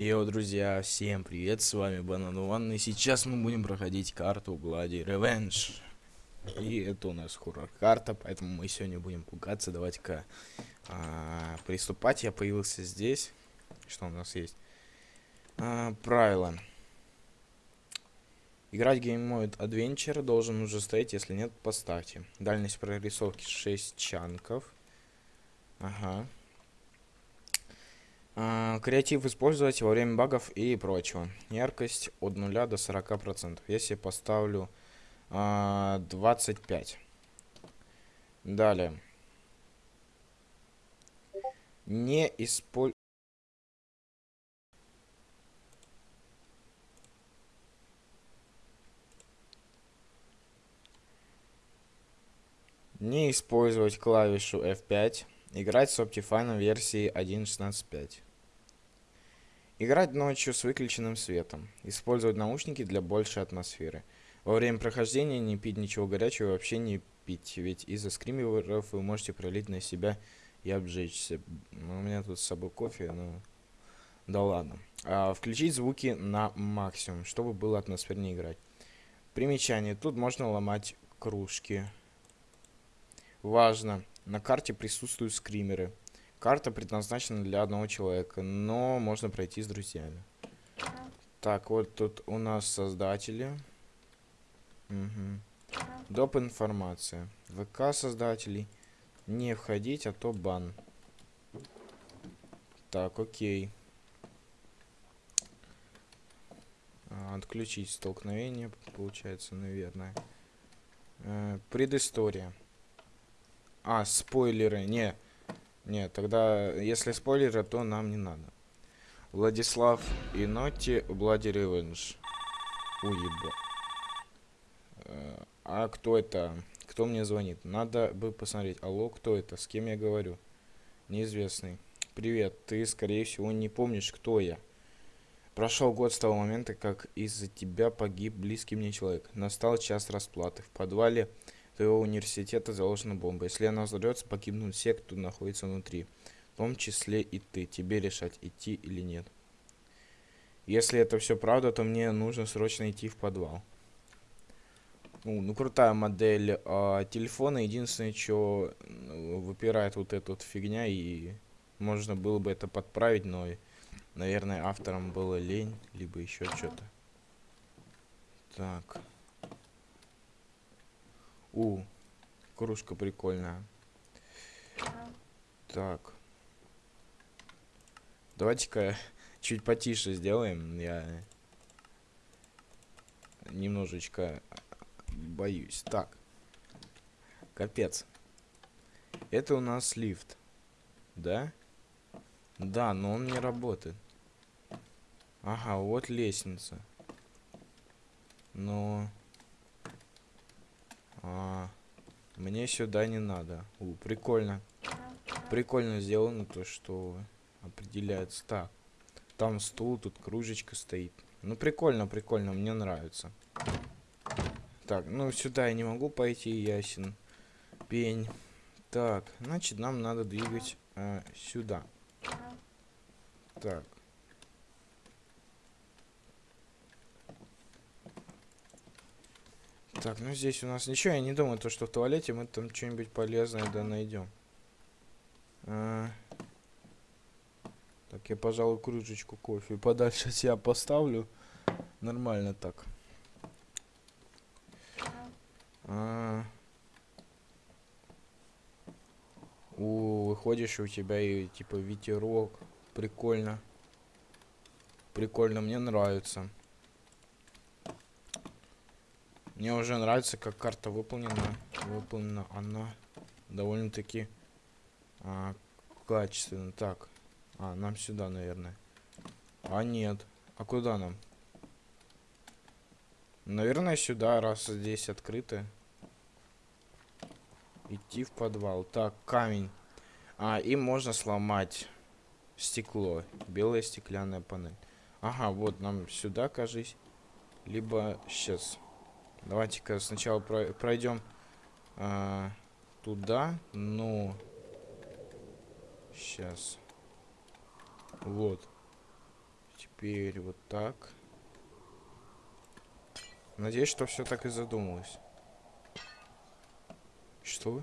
Йоу, друзья, всем привет, с вами Банан Ван, и сейчас мы будем проходить карту Bloody Revenge. И это у нас хоррор-карта, поэтому мы сегодня будем пугаться. Давайте-ка а, приступать. Я появился здесь. Что у нас есть? А, правила. Играть Mode Adventure должен уже стоять, если нет, поставьте. Дальность прорисовки 6 чанков. Ага. А, креатив использовать во время багов и прочего. Яркость от 0 до 40%. Если поставлю а, 25. Далее. Не использовать... Не использовать клавишу F5. Играть с Optifine версии 1.16.5. Играть ночью с выключенным светом. Использовать наушники для большей атмосферы. Во время прохождения не пить ничего горячего вообще не пить, ведь из-за скримеров вы можете пролить на себя и обжечься. Ну, у меня тут с собой кофе, ну... Да ладно. А, включить звуки на максимум, чтобы было атмосфернее играть. Примечание. Тут можно ломать кружки. Важно. На карте присутствуют скримеры. Карта предназначена для одного человека, но можно пройти с друзьями. Так, вот тут у нас создатели. Угу. Доп. информация. ВК создателей. Не входить, а то бан. Так, окей. А, отключить столкновение, получается, наверное. Э, предыстория. А, спойлеры. Не. Не, тогда, если спойлеры, то нам не надо. Владислав и Ноти Блади Ревенж. Уеба. Э, а кто это? Кто мне звонит? Надо бы посмотреть. Алло, кто это? С кем я говорю? Неизвестный. Привет, ты, скорее всего, не помнишь, кто я. Прошел год с того момента, как из-за тебя погиб близкий мне человек. Настал час расплаты. В подвале твоего университета заложена бомба. Если она взорвется, погибнут все, кто находится внутри. В том числе и ты. Тебе решать, идти или нет. Если это все правда, то мне нужно срочно идти в подвал. Ну, ну крутая модель а, телефона. Единственное, что ну, выпирает вот эта вот фигня, и можно было бы это подправить, но, наверное, авторам было лень, либо еще что-то. Так. У, кружка прикольная. Так. Давайте-ка чуть потише сделаем. Я немножечко боюсь. Так. Капец. Это у нас лифт. Да? Да, но он не работает. Ага, вот лестница. Но... А, мне сюда не надо. У, прикольно. Прикольно сделано то, что определяется. Так, там стул, тут кружечка стоит. Ну, прикольно, прикольно, мне нравится. Так, ну, сюда я не могу пойти, ясен. Пень. Так, значит, нам надо двигать э, сюда. Так. Так, ну здесь у нас ничего, я не думаю, то, что в туалете мы там что-нибудь полезное да найдем. А... Так, я, пожалуй, кружечку кофе подальше от себя поставлю. Нормально так. А... У, выходишь, у тебя и типа ветерок. Прикольно. Прикольно, мне нравится. Мне уже нравится, как карта выполнена. Выполнена она довольно-таки а, качественно. Так. А, нам сюда, наверное. А, нет. А куда нам? Наверное, сюда, раз здесь открыто. Идти в подвал. Так, камень. А, и можно сломать стекло. Белая стеклянная панель. Ага, вот нам сюда, кажись. Либо сейчас. Давайте-ка сначала пройдем а, туда. Ну, сейчас. Вот. теперь вот так. Надеюсь, что все так и задумалось. Что?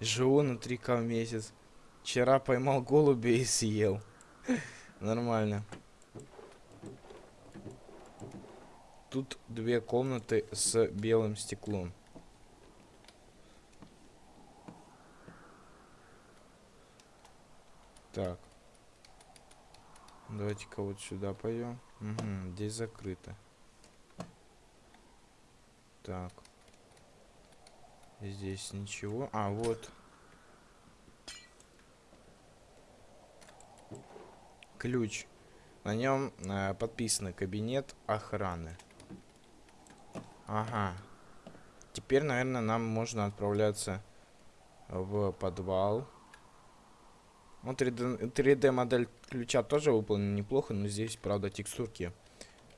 Живу на 3К в месяц. Вчера поймал голубя и съел. Нормально. Тут две комнаты с белым стеклом. Так. Давайте-ка вот сюда пойдем. Угу, здесь закрыто. Так. Здесь ничего. А, вот. Ключ. На нем э, подписано кабинет охраны. Ага. Теперь, наверное, нам можно отправляться в подвал. Ну, 3D, 3D модель ключа тоже выполнена неплохо, но здесь, правда, текстурки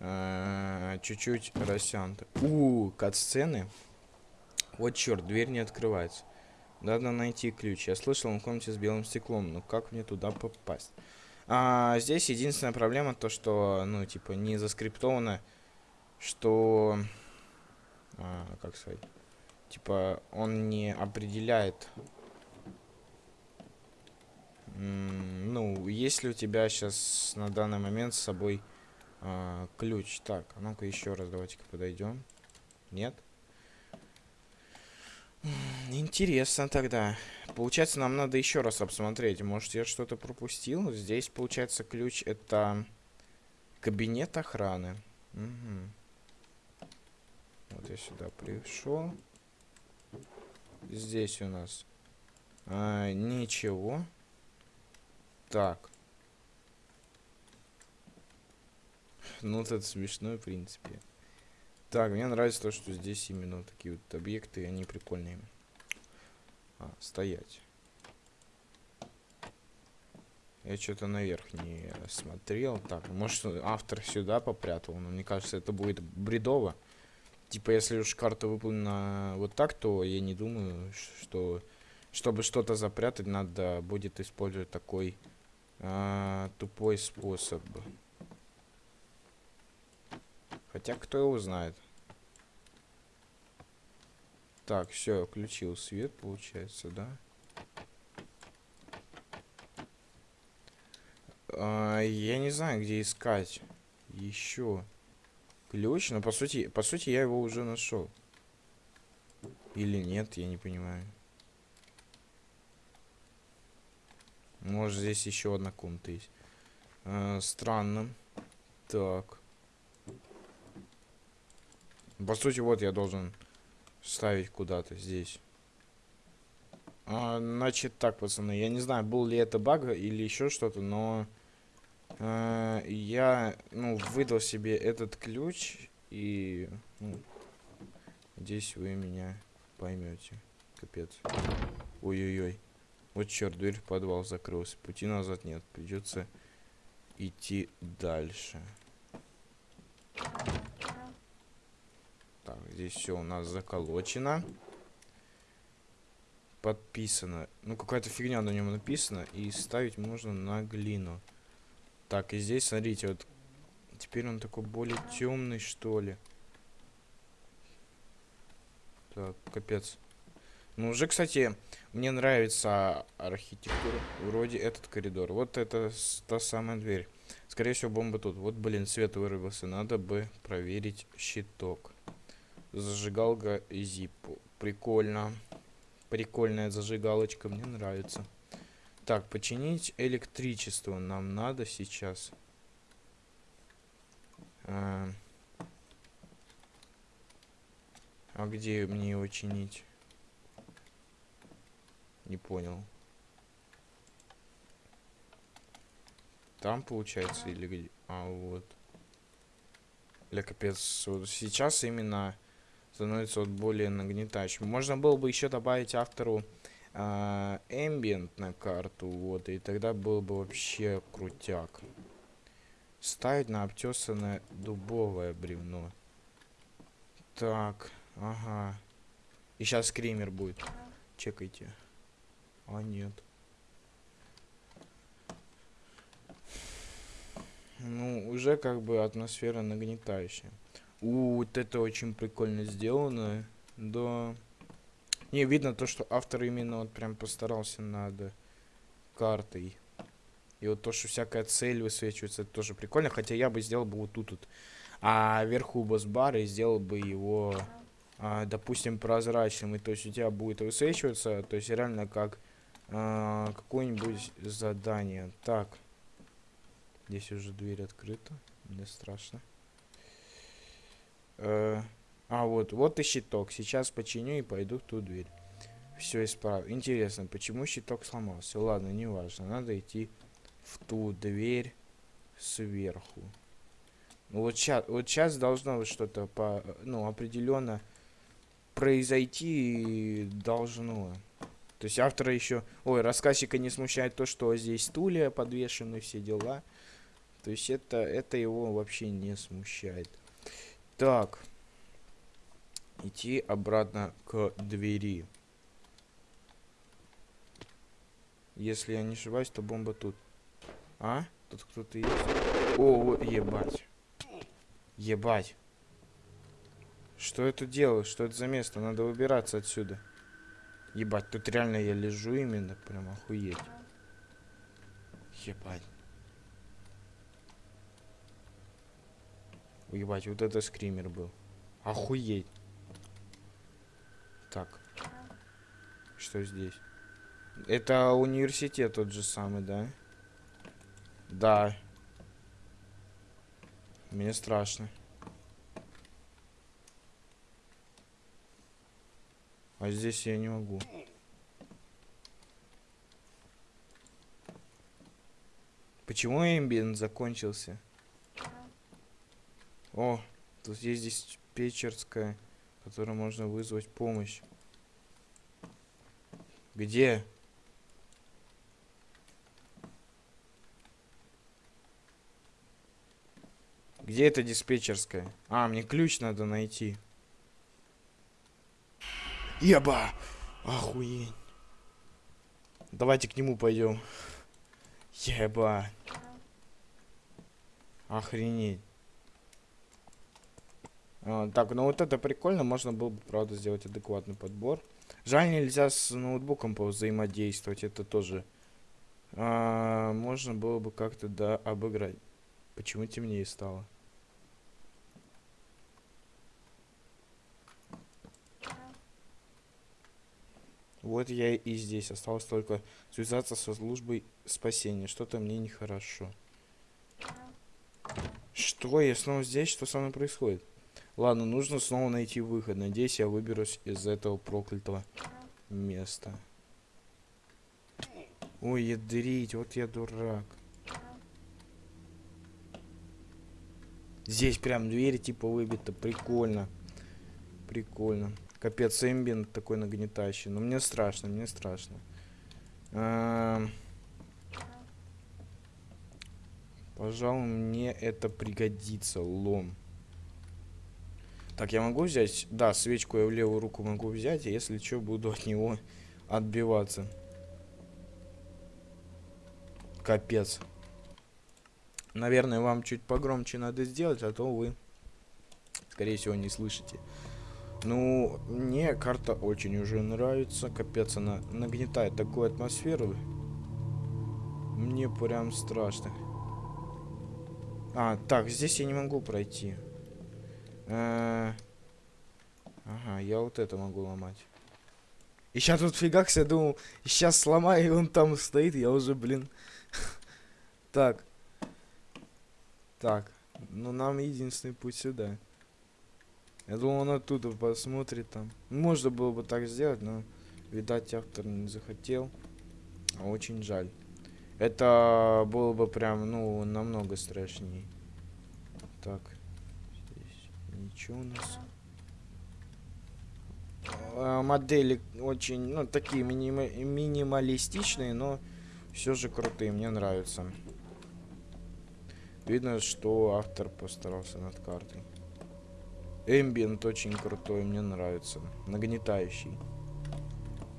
э, чуть-чуть э, растянуты. У, кат-сцены. Вот черт, дверь не открывается. Надо найти ключ. Я слышал, он в комнате с белым стеклом, но как мне туда попасть? А, здесь единственная проблема то, что, ну, типа, не заскриптовано, что а, как сказать, типа он не определяет, ну, есть ли у тебя сейчас на данный момент с собой а, ключ. Так, а ну-ка еще раз давайте-ка подойдем. Нет? Интересно тогда. Получается, нам надо еще раз обсмотреть. Может, я что-то пропустил? Здесь, получается, ключ это кабинет охраны. Угу. Вот я сюда пришел. Здесь у нас а, ничего. Так. Ну, вот это смешно, в принципе. Так, мне нравится то, что здесь именно такие вот объекты, они прикольные. А, стоять. Я что-то наверх не смотрел. Так, может автор сюда попрятал, но мне кажется, это будет бредово. Типа, если уж карта выполнена вот так, то я не думаю, что чтобы что-то запрятать, надо будет использовать такой а, тупой способ. Хотя, кто его знает. Так, все, включил свет, получается, да? А, я не знаю, где искать. Еще. Ключ, но по сути, по сути я его уже нашел. Или нет, я не понимаю. Может здесь еще одна комната есть. А, странно. Так. По сути, вот я должен ставить куда-то здесь. А, значит так, пацаны, я не знаю, был ли это баг или еще что-то, но э, я, ну, выдал себе этот ключ, и, ну, здесь вы меня поймете. Капец. Ой-ой-ой. Вот черт, дверь в подвал закрылась. Пути назад нет. Придется идти дальше. Так, здесь все у нас заколочено. Подписано. Ну, какая-то фигня на нем написана. И ставить можно на глину. Так, и здесь, смотрите, вот теперь он такой более темный, что ли. Так, капец. Ну, уже, кстати, мне нравится архитектура. Вроде этот коридор. Вот это та самая дверь. Скорее всего, бомба тут. Вот, блин, свет вырвался. Надо бы проверить щиток. Зажигалка Зиппо. Прикольно. Прикольная зажигалочка, мне нравится. Так, починить электричество нам надо сейчас. А, а где мне его чинить? Не понял. Там получается или где? А, вот. Для капец. Вот сейчас именно становится вот более нагнетающим. Можно было бы еще добавить автору а, ambient на карту, вот, и тогда было бы вообще крутяк. Ставить на обтесанное дубовое бревно. Так, ага. И сейчас скример будет. Чекайте. А, нет. Ну, уже как бы атмосфера нагнетающая. У, вот это очень прикольно сделано. Да. Не, видно то, что автор именно вот прям постарался над картой. И вот то, что всякая цель высвечивается, это тоже прикольно. Хотя я бы сделал бы вот тут вот. А вверху босс-бар и сделал бы его, а, допустим, прозрачным. И то есть у тебя будет высвечиваться, то есть реально как а, какое-нибудь задание. Так. Здесь уже дверь открыта. Мне страшно. Э, а, вот, вот и щиток. Сейчас починю и пойду в ту дверь. Все исправлю. Интересно, почему щиток сломался? Ладно, не важно. Надо идти в ту дверь сверху. Ну вот сейчас, вот сейчас должно вот что-то по, ну, определенно произойти должно. То есть автора еще... Ой, рассказчика не смущает то, что здесь стулья подвешены, все дела. То есть это, это его вообще не смущает. Так. Идти обратно к двери. Если я не ошибаюсь, то бомба тут. А? Тут кто-то есть? О, ебать. Ебать. Что это делаю? Что это за место? Надо выбираться отсюда. Ебать, тут реально я лежу именно. Прям охуеть. Ебать. Ебать, вот это скример был. Охуеть. Так. Что здесь? Это университет тот же самый, да? Да. Мне страшно. А здесь я не могу. Почему эмбиент закончился? О, тут есть здесь печерская, которая можно вызвать помощь. Где? Где эта диспетчерская? А, мне ключ надо найти. Еба! Охуеть. Давайте к нему пойдем. Еба. Охренеть. А, так, ну вот это прикольно. Можно было бы, правда, сделать адекватный подбор. Жаль, нельзя с ноутбуком взаимодействовать. Это тоже а, можно было бы как-то, да, обыграть. Почему темнее стало? Вот я и здесь. Осталось только связаться со службой спасения. Что-то мне нехорошо. Что? Я снова здесь? Что со мной происходит? Ладно, нужно снова найти выход. Надеюсь, я выберусь из этого проклятого места. Ой, ядрить, вот я дурак. Здесь прям двери типа выбита. Прикольно. Прикольно. Капец, эмбиент такой нагнетающий. Но мне страшно, мне страшно. А Пожалуй, мне это пригодится. Лом. Так, я могу взять... Да, свечку я в левую руку могу взять. Если что, буду от него отбиваться. Капец. Наверное, вам чуть погромче надо сделать, а то вы, скорее всего, не слышите. Ну, мне карта очень уже нравится. Капец, она нагнетает такую атмосферу. Мне прям страшно. А, так, здесь я не могу пройти. Э ага, я вот это могу ломать. И сейчас тут фигакс, я думал, сейчас сломаю, и он там стоит, я уже, блин. Так. Так. Ну, нам единственный путь сюда. Я думал, он оттуда посмотрит там. Можно было бы так сделать, но, видать, автор не захотел. Очень жаль. Это было бы прям, ну, намного страшнее. Так. Ничего у нас. А, модели очень, ну, такие минима минималистичные, но все же крутые, мне нравятся. Видно, что автор постарался над картой. Эмбиент очень крутой, мне нравится. Нагнетающий.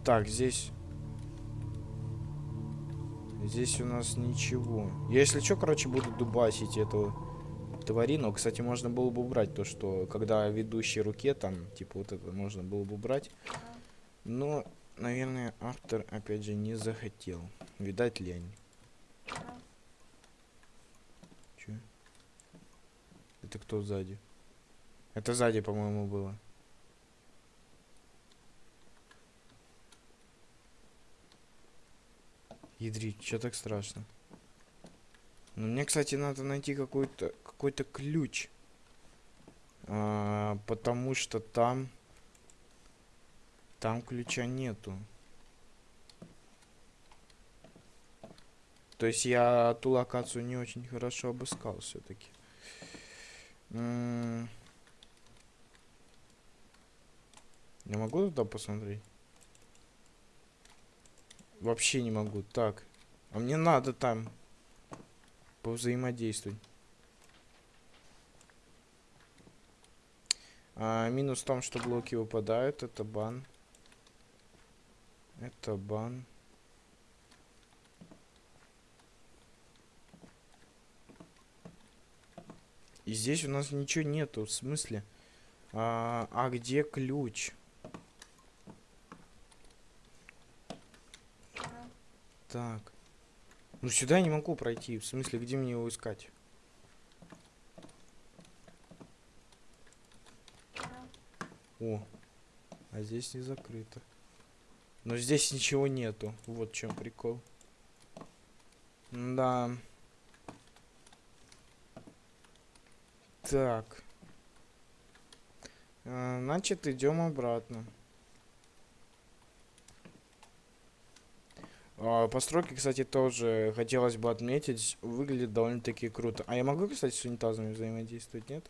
Так, здесь... Здесь у нас ничего. Я, если что, короче, буду дубасить эту тварину. Кстати, можно было бы убрать то, что когда ведущей руке, там, типа, вот это можно было бы убрать. Но, наверное, автор, опять же, не захотел. Видать, лень. Чё? Это кто сзади? Это сзади, по-моему, было. Ядрить, что так страшно? Ну, мне, кстати, надо найти какой-то какой-то ключ. А, потому что там... Там ключа нету. То есть я ту локацию не очень хорошо обыскал все-таки. Я могу туда посмотреть? Вообще не могу. Так. А мне надо там повзаимодействовать. А, минус в том, что блоки выпадают. Это бан. Это бан. И здесь у нас ничего нету. В смысле? А, а где ключ? Так. Ну сюда я не могу пройти. В смысле, где мне его искать? О, а здесь не закрыто. Но здесь ничего нету. Вот чем прикол. Да. Так. А, значит, идем обратно. Постройки, кстати, тоже хотелось бы отметить. Выглядит довольно-таки круто. А я могу, кстати, с унитазами взаимодействовать, нет?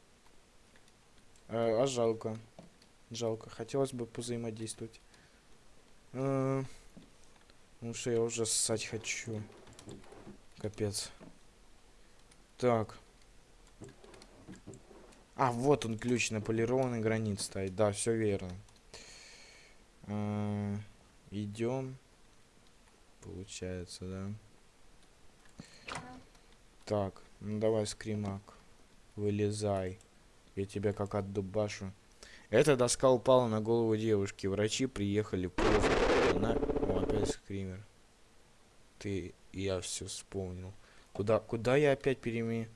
А, а жалко. Жалко. Хотелось бы позаимодействовать. А, ну что, я уже ссать хочу. Капец. Так. А, вот он ключ на полированный гранит стоит. Да, все верно. А, идем. Получается, да? Так, ну давай, скримак. Вылезай. Я тебя как отдубашу. Эта доска упала на голову девушки. Врачи приехали поздно. Она... О, опять скример. Ты... Я все вспомнил. Куда... Куда я опять переме...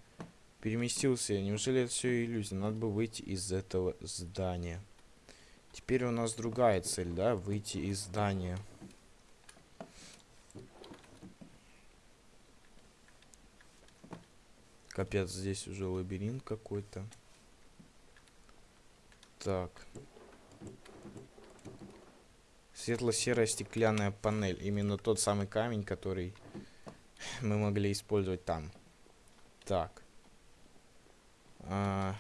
переместился? Неужели это все иллюзия? Надо бы выйти из этого здания. Теперь у нас другая цель, да? Выйти из здания. Капец, здесь уже лабиринт какой-то. Так. Светло-серая стеклянная панель. Именно тот самый камень, который мы могли использовать там. Так. А...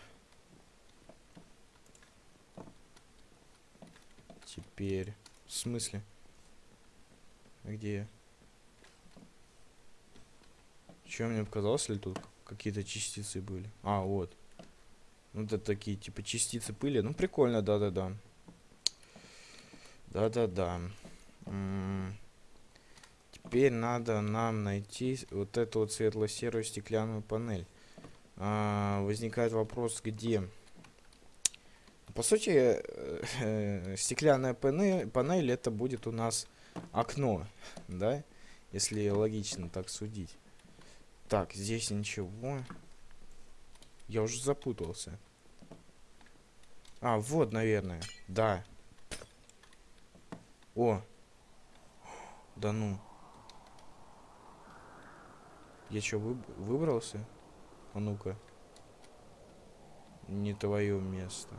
Теперь... В смысле? Где Че мне показалось ли тут какие-то частицы были? А, вот. Ну, это такие, типа, частицы пыли. Ну, прикольно, да-да-да. Да-да-да. Теперь надо нам найти вот эту вот светло-серую стеклянную панель. А, возникает вопрос, где? По сути, э, стеклянная панель, панель это будет у нас окно, да? Если логично так судить. Так, здесь ничего. Я уже запутался. А, вот, наверное. Да. О. Да ну. Я что, вы... выбрался? А ну-ка. Не твое место.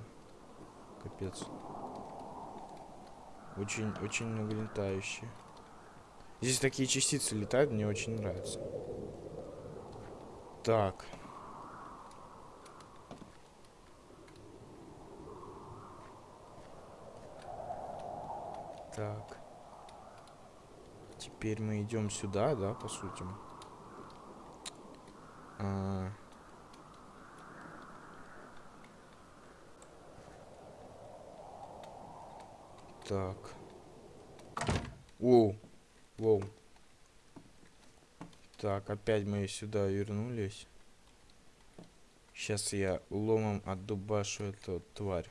Капец. Очень, очень нагнетающе. Здесь такие частицы летают, мне очень нравится. Так. Так. Теперь мы идем сюда, да, по сути. А... Так. Воу. Воу. Так, опять мы сюда вернулись. Сейчас я ломом отдубашу эту тварь.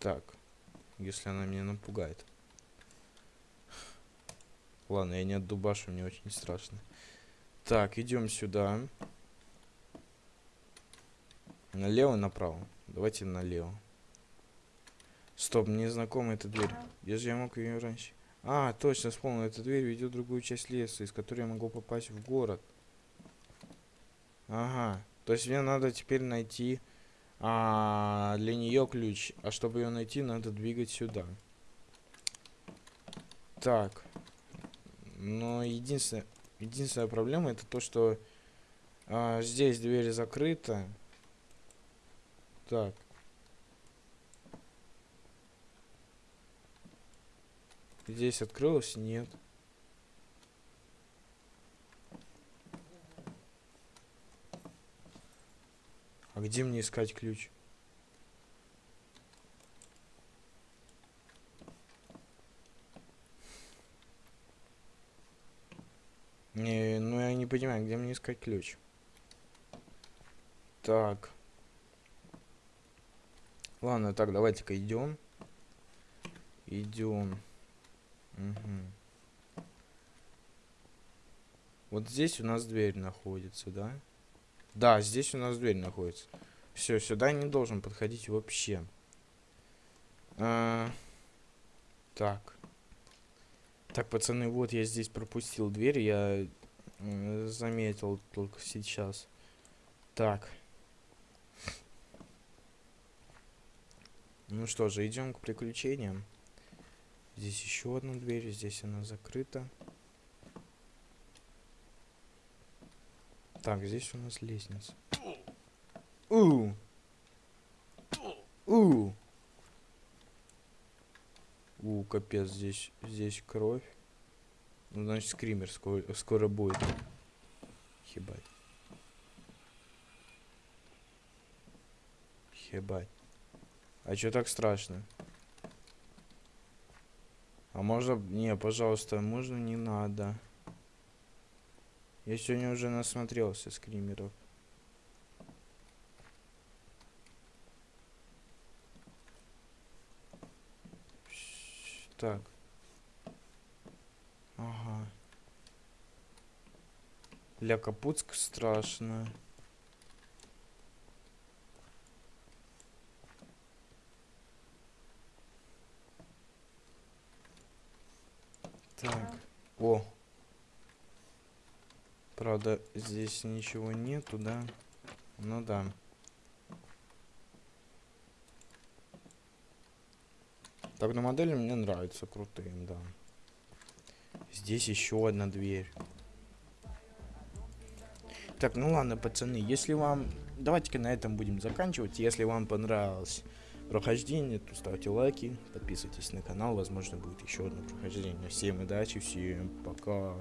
Так, если она меня напугает. Ладно, я не отдубашу, мне очень страшно. Так, идем сюда. Налево, направо. Давайте налево. Стоп, мне знакома эта дверь. Где же я мог ее раньше? А, точно, вспомнил. Эта дверь ведет в другую часть леса, из которой я могу попасть в город. Ага. То есть мне надо теперь найти а, для нее ключ. А чтобы ее найти, надо двигать сюда. Так. Но единственное, единственная проблема это то, что а, здесь дверь закрыта. Так. Здесь открылось? Нет. А где мне искать ключ? Не, ну я не понимаю, где мне искать ключ. Так. Ладно, так, давайте-ка идем. Идем. Угу. Вот здесь у нас дверь находится, да? Да, здесь у нас дверь находится. Все, сюда не должен подходить вообще. А, так. Так, пацаны, вот я здесь пропустил дверь, я э, заметил только сейчас. Так. Ну что же, идем к приключениям. Здесь еще одна дверь, здесь она закрыта. Так, здесь у нас лестница. У! У! У, капец, здесь, здесь кровь. Ну, значит, скример скоро, скоро будет. Хебать. Хебать. А чё так страшно? А можно... Не, пожалуйста, можно не надо. Я сегодня уже насмотрелся скримеров. Так. Ага. Ля Капуцк страшно. Так. О. Правда, здесь ничего нету, да? Ну да. Так, на модели мне нравятся крутые, да. Здесь еще одна дверь. Так, ну ладно, пацаны, если вам... Давайте-ка на этом будем заканчивать. Если вам понравилось прохождение, то ставьте лайки, подписывайтесь на канал, возможно будет еще одно прохождение. Всем удачи, всем пока.